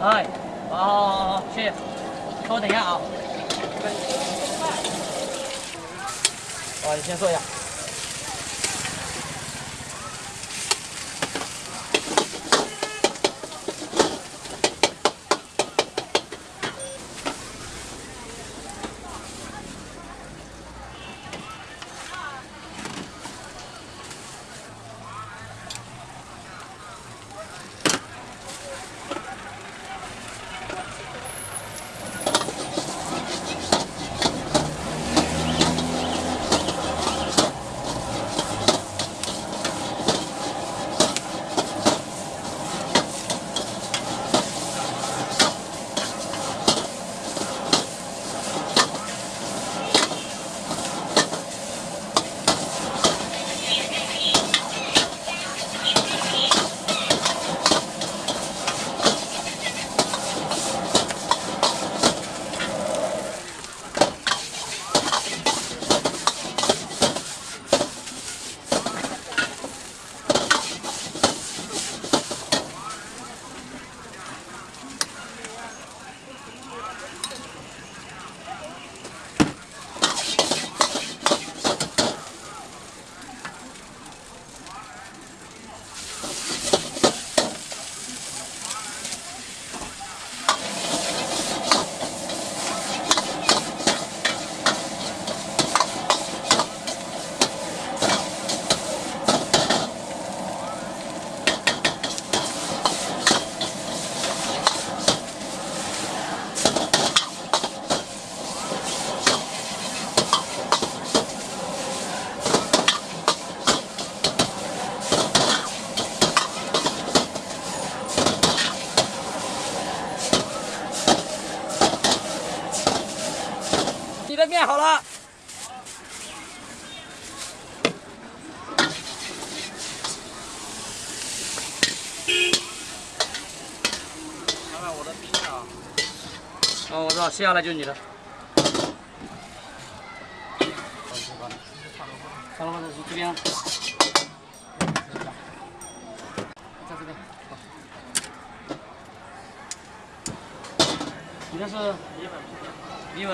哎，好好好好，谢谢。稍微等一下啊。哦，你先坐一下。你的面好了。看看我的冰啊。哦，我知道，接下来就是你的。好了，好了，这边。在这边。你这是？